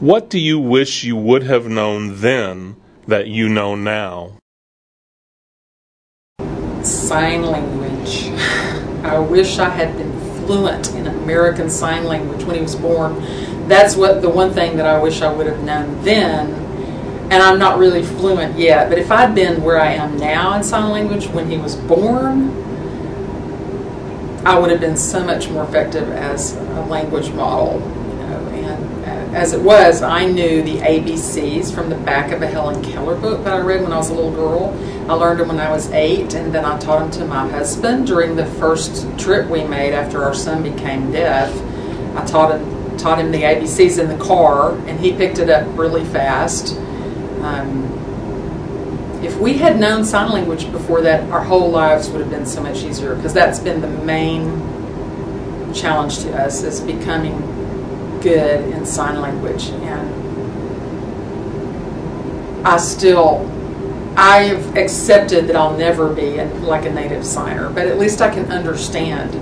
What do you wish you would have known then that you know now? Sign language. I wish I had been fluent in American Sign Language when he was born. That's what the one thing that I wish I would have known then. And I'm not really fluent yet, but if I'd been where I am now in sign language when he was born, I would have been so much more effective as a language model. You know, and as it was, I knew the ABCs from the back of a Helen Keller book that I read when I was a little girl. I learned them when I was eight, and then I taught them to my husband during the first trip we made after our son became deaf. I taught him taught him the ABCs in the car, and he picked it up really fast. Um, if we had known sign language before that, our whole lives would have been so much easier because that's been the main challenge to us is becoming good in sign language. And I still, I've accepted that I'll never be like a native signer, but at least I can understand